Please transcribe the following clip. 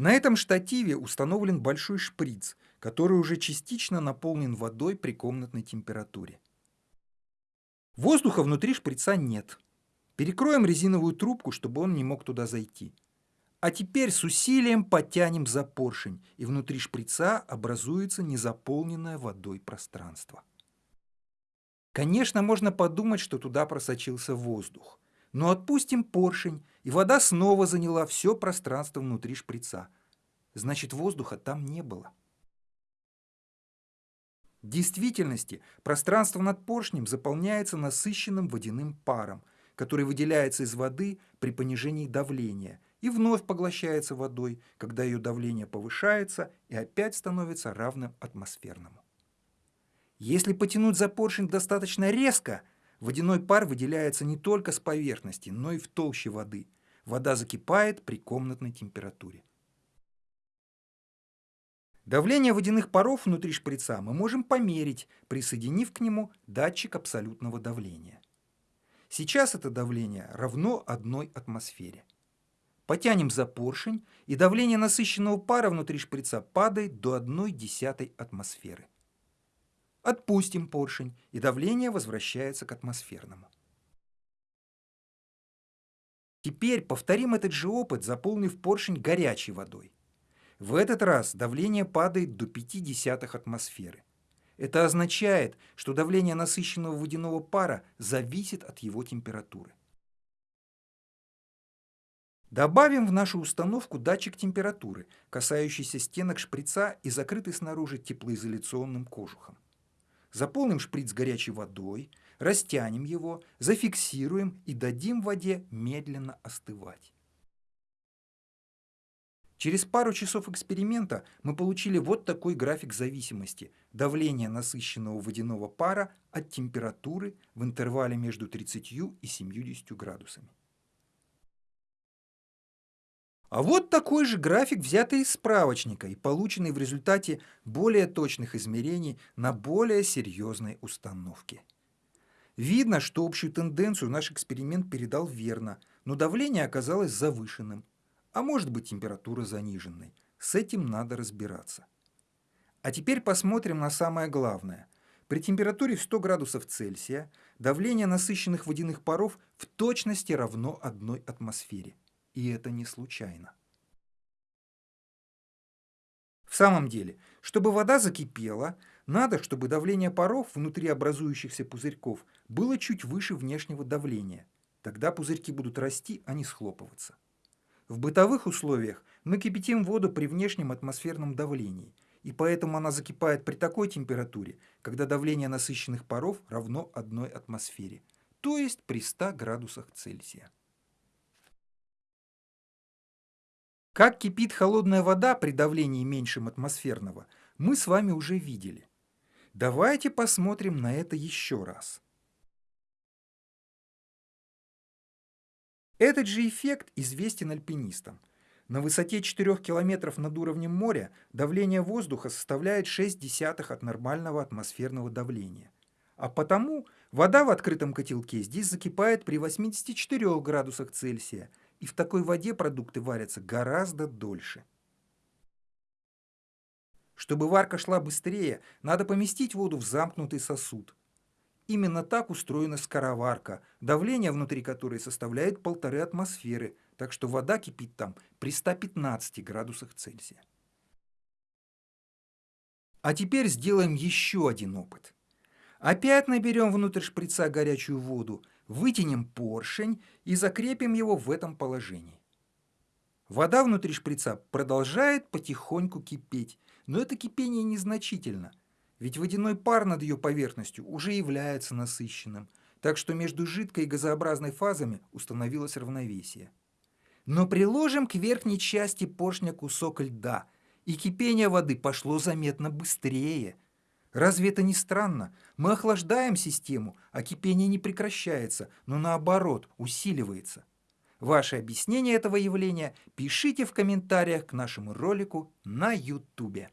На этом штативе установлен большой шприц, который уже частично наполнен водой при комнатной температуре. Воздуха внутри шприца нет. Перекроем резиновую трубку, чтобы он не мог туда зайти. А теперь с усилием потянем за поршень, и внутри шприца образуется незаполненное водой пространство. Конечно, можно подумать, что туда просочился воздух. Но отпустим поршень, и вода снова заняла все пространство внутри шприца. Значит, воздуха там не было. В действительности пространство над поршнем заполняется насыщенным водяным паром, который выделяется из воды при понижении давления и вновь поглощается водой, когда ее давление повышается и опять становится равным атмосферному. Если потянуть за поршень достаточно резко, водяной пар выделяется не только с поверхности, но и в толще воды. Вода закипает при комнатной температуре. Давление водяных паров внутри шприца мы можем померить, присоединив к нему датчик абсолютного давления. Сейчас это давление равно одной атмосфере. Потянем за поршень, и давление насыщенного пара внутри шприца падает до 1 десятой атмосферы. Отпустим поршень, и давление возвращается к атмосферному. Теперь повторим этот же опыт, заполнив поршень горячей водой. В этот раз давление падает до 0,5 атмосферы. Это означает, что давление насыщенного водяного пара зависит от его температуры. Добавим в нашу установку датчик температуры, касающийся стенок шприца и закрытый снаружи теплоизоляционным кожухом. Заполним шприц горячей водой, растянем его, зафиксируем и дадим воде медленно остывать. Через пару часов эксперимента мы получили вот такой график зависимости давления насыщенного водяного пара от температуры в интервале между 30 и 70 градусами. А вот такой же график, взятый из справочника и полученный в результате более точных измерений на более серьезной установке. Видно, что общую тенденцию наш эксперимент передал верно, но давление оказалось завышенным, а может быть температура заниженной. С этим надо разбираться. А теперь посмотрим на самое главное. При температуре в 100 градусов Цельсия давление насыщенных водяных паров в точности равно одной атмосфере. И это не случайно. В самом деле, чтобы вода закипела, надо, чтобы давление паров внутри образующихся пузырьков было чуть выше внешнего давления. Тогда пузырьки будут расти, а не схлопываться. В бытовых условиях мы кипятим воду при внешнем атмосферном давлении, и поэтому она закипает при такой температуре, когда давление насыщенных паров равно одной атмосфере, то есть при 100 градусах Цельсия. Как кипит холодная вода при давлении меньшем атмосферного, мы с вами уже видели. Давайте посмотрим на это еще раз. Этот же эффект известен альпинистам. На высоте 4 км над уровнем моря давление воздуха составляет 0,6 от нормального атмосферного давления. А потому вода в открытом котелке здесь закипает при 84 градусах Цельсия – и в такой воде продукты варятся гораздо дольше. Чтобы варка шла быстрее, надо поместить воду в замкнутый сосуд. Именно так устроена скороварка, давление внутри которой составляет полторы атмосферы, так что вода кипит там при 115 градусах Цельсия. А теперь сделаем еще один опыт. Опять наберем внутрь шприца горячую воду Вытянем поршень и закрепим его в этом положении. Вода внутри шприца продолжает потихоньку кипеть, но это кипение незначительно, ведь водяной пар над ее поверхностью уже является насыщенным, так что между жидкой и газообразной фазами установилось равновесие. Но приложим к верхней части поршня кусок льда, и кипение воды пошло заметно быстрее – Разве это не странно? Мы охлаждаем систему, а кипение не прекращается, но наоборот усиливается. Ваше объяснение этого явления пишите в комментариях к нашему ролику на YouTube.